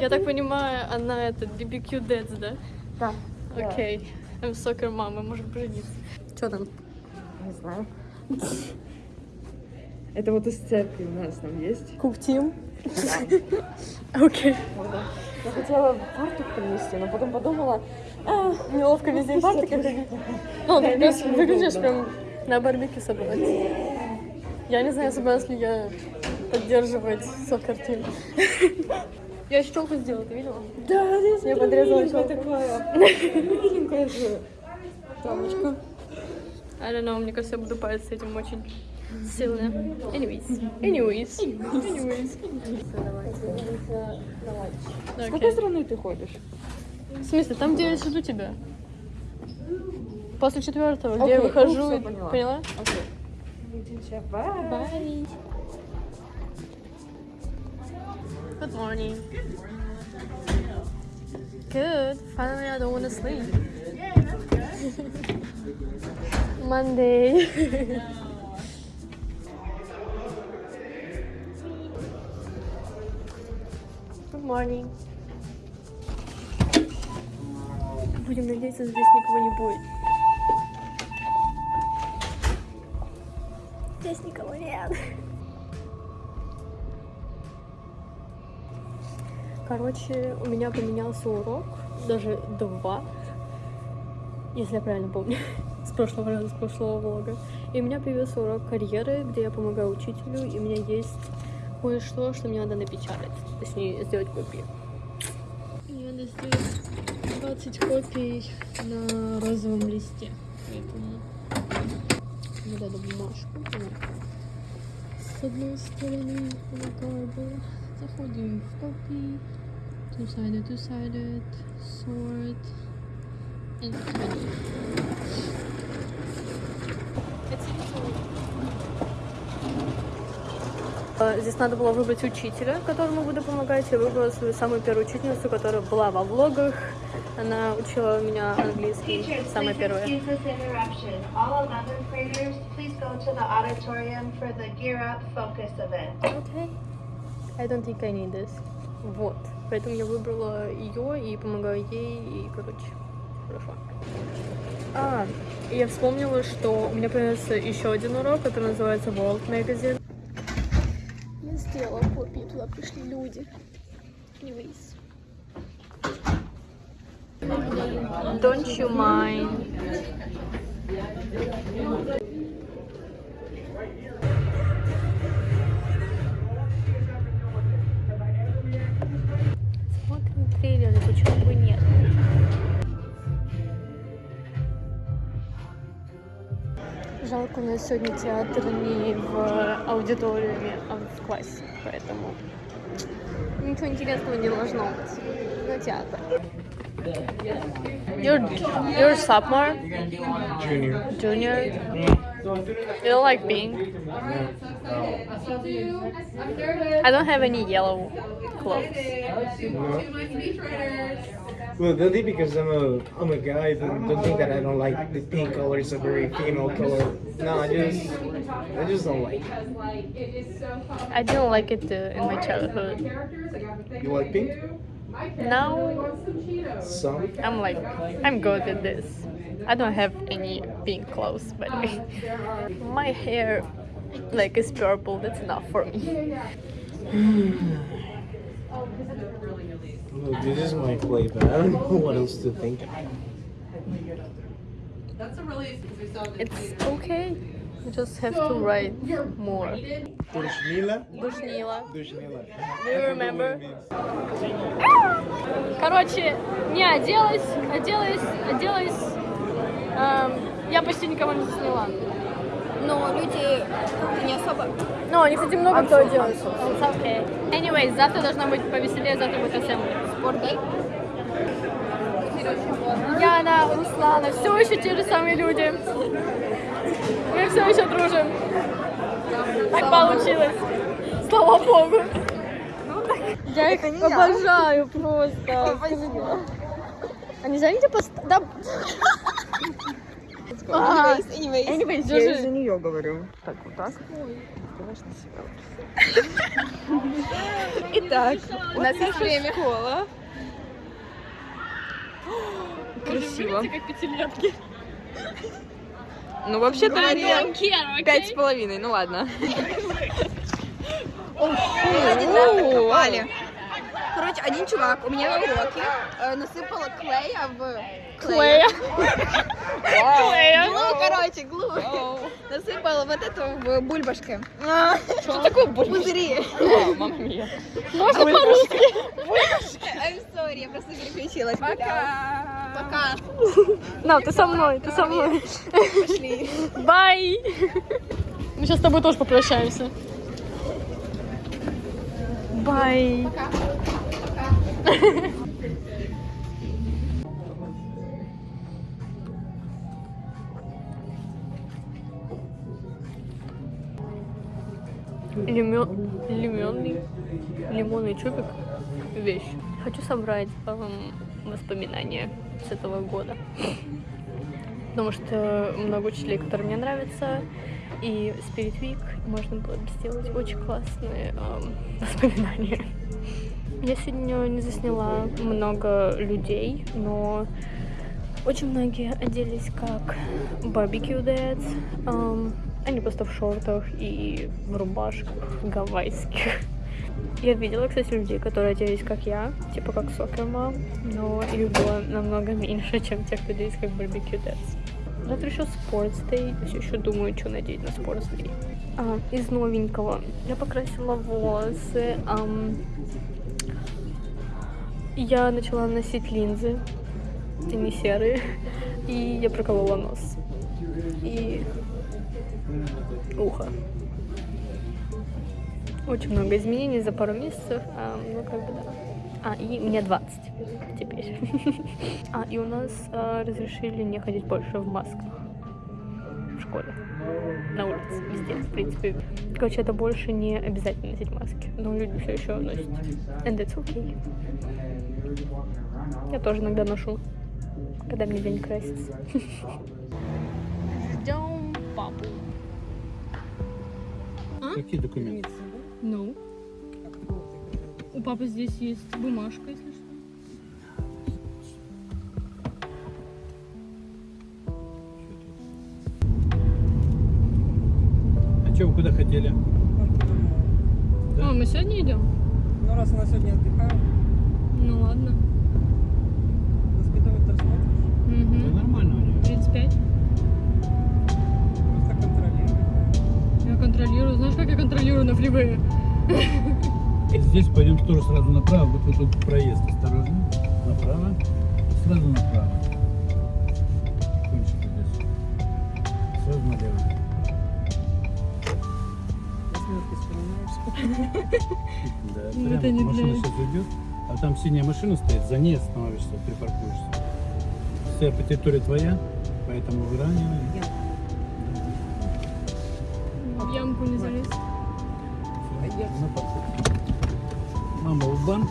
Я так понимаю, она это BBQ Dads, да? Да. Окей. I'm soccer mom, мы можем пожениться. Что там? Не знаю. Это вот из церкви у нас там есть. Куптим? Окей. Я хотела фартук принести, но потом подумала, а, Неловко везде в фартуке ходить. Ну, ты выглядишь прям на барбекю собрать. Я не знаю, собираюсь ли я поддерживать сокер тим. Я еще челку сделала, ты видела? да, я, подрезала челку. такое. Миленькая же. Травочка. I don't know, мне кажется, я буду париться с этим очень сильно. Anyways. Anyways. Anyways. С какой стороны ты ходишь? В смысле, там, где я сижу тебя? После четвертого, где я выхожу. ну, и- поняла. Окей. Бай. Bye. Good morning. Good. Finally, I don't want to sleep. Monday. Good morning. Будем надеяться, здесь никого не будет. Здесь никого нет. Короче, у меня поменялся урок, даже два, если я правильно помню, с прошлого раза, с прошлого влога. И у меня появился урок карьеры, где я помогаю учителю, и у меня есть кое-что, что мне надо напечатать, точнее, сделать копии. Мне надо сделать 20 копий на розовом листе, поэтому вот эту бумажку. С одной стороны выкладываю. Заходим в копии. Two-sided, two-sided, sort. And finish. It's easy. А, Здесь надо было выбрать учителя, которому буду помогать. Я выбрала свою самую первую учительницу, которая была во влогах. Она учила меня английский, самая первая. excuse this interruption. All 11th graders, please go to the auditorium for the Gear Up Focus event. Okay. I don't think I need this. Вот. Поэтому я выбрала ее и помогаю ей, и, короче, хорошо. А, я вспомнила, что у меня появился еще один урок, который называется World Magazine. Я сделала копии, туда пришли люди. Anyways. Don't you mind? У нас сегодня театр не в аудиториуме, а в классе, поэтому ничего интересного не должно быть на театр. You're, you're sophomore? Junior. Junior? You don't like pink? I don't have any yellow clothes. No. Well, only because I'm a I'm a guy. Don't, don't think that I don't like the pink color. It's a very female color. No, I just I just don't like. it. I didn't like it uh, in my childhood. You like pink? Now Some. I'm like, I'm good at this. I don't have any pink clothes, but my hair like is purple. That's enough for me. Look, this is my play, but I don't know what else to think. It's okay. You just have to write more. Dushnila. Душнила. Dushnila. Do you remember? Короче, не оделась, оделась, оделась. Эм, я почти никого не засняла. Но люди не особо. Ну, они, кстати, много кто делает. It's okay. Anyways, завтра должно быть повеселее, завтра будет ассембли. Спортдей. Яна, Руслана, все еще те же самые люди. Мы все еще дружим. Так получилось. Слава богу. Я их обожаю просто. А нельзя где поставить? Да. А, Anyways, Я держи. из-за нее говорю. Так, вот так. Итак, у нас есть время. Школа. Красиво. Ну, вообще-то они care, пять с половиной, ну ладно. Попали. Короче, один чувак у меня на уроке э, насыпал клея в... Клея. Глу, короче, глу. Насыпал вот эту в бульбашке. Что такое Пузыри. Мама мия. Можно по-русски? I'm sorry, я просто переключилась. Пока. Пока. На, ты со мной, ты со мной. Пошли. Бай. Мы сейчас с тобой тоже попрощаемся. Бай. Лимон, лимонный, лимонный чубик вещь. Хочу собрать эм, воспоминания с этого года. Потому что много учителей, которые мне нравятся, и Spirit Week можно было бы сделать очень классные эм, воспоминания. Я сегодня не засняла много людей, но очень многие оделись как barbecue dads. Эм, они просто в шортах и в рубашках гавайских. Я видела, кстати, людей, которые оделись как я, типа как мам, но их было намного меньше, чем тех, кто оделись как барбекю dads. Завтра еще Sports Day, все еще думаю, что надеть на Sports Day. А, из новенького я покрасила волосы. ам, я начала носить линзы, они серые, и я проколола нос. И ухо. Очень много изменений за пару месяцев. а, ну, как бы, да. А, и мне 20 теперь. А, и у нас а, разрешили не ходить больше в масках. В школе. На улице, везде, в принципе. Короче, это больше не обязательно носить маски. Но люди все еще носят. And it's okay. Я тоже иногда ношу, когда мне день красится. Ждем папу. Какие документы? Ну. У папы здесь есть бумажка, если что. А что вы куда хотели? Да. А, мы сегодня идем? Ну, раз она сегодня отдыхает, Ну ладно. воспитывать смотришь, Да Угу. нормально у него. 35. Контролирую. Знаешь, как я контролирую на фривее? Здесь пойдем тоже сразу направо. Вот вот тут проезд. Осторожно. Направо. Сразу направо. Кончик здесь. Сразу налево. Да, прямо это не машина сейчас идет. А там синяя машина стоит, за ней остановишься, припаркуешься. Вся территория твоя, поэтому выравнивай. Ямку не залез. Мама в банк.